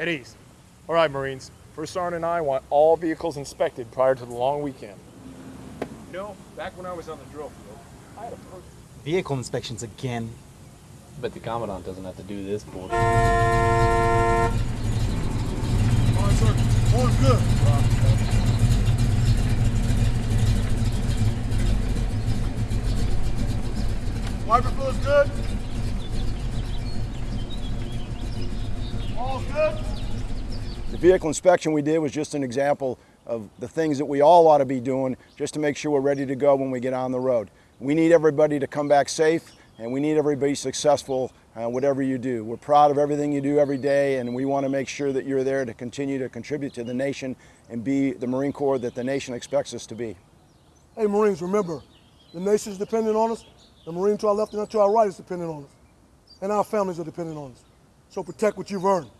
At ease. All right, Marines. First Sergeant and I want all vehicles inspected prior to the long weekend. You know, back when I was on the drill field, I had a perfect Vehicle inspections again. But the Commandant doesn't have to do this bullshit. All right, sir. All's good. Wiper fluid's good. All's good. The vehicle inspection we did was just an example of the things that we all ought to be doing just to make sure we're ready to go when we get on the road. We need everybody to come back safe and we need everybody successful uh, whatever you do. We're proud of everything you do every day and we want to make sure that you're there to continue to contribute to the nation and be the Marine Corps that the nation expects us to be. Hey, Marines, remember, the nation's dependent on us. The Marine to our left and to our right is dependent on us. And our families are dependent on us. So protect what you've earned.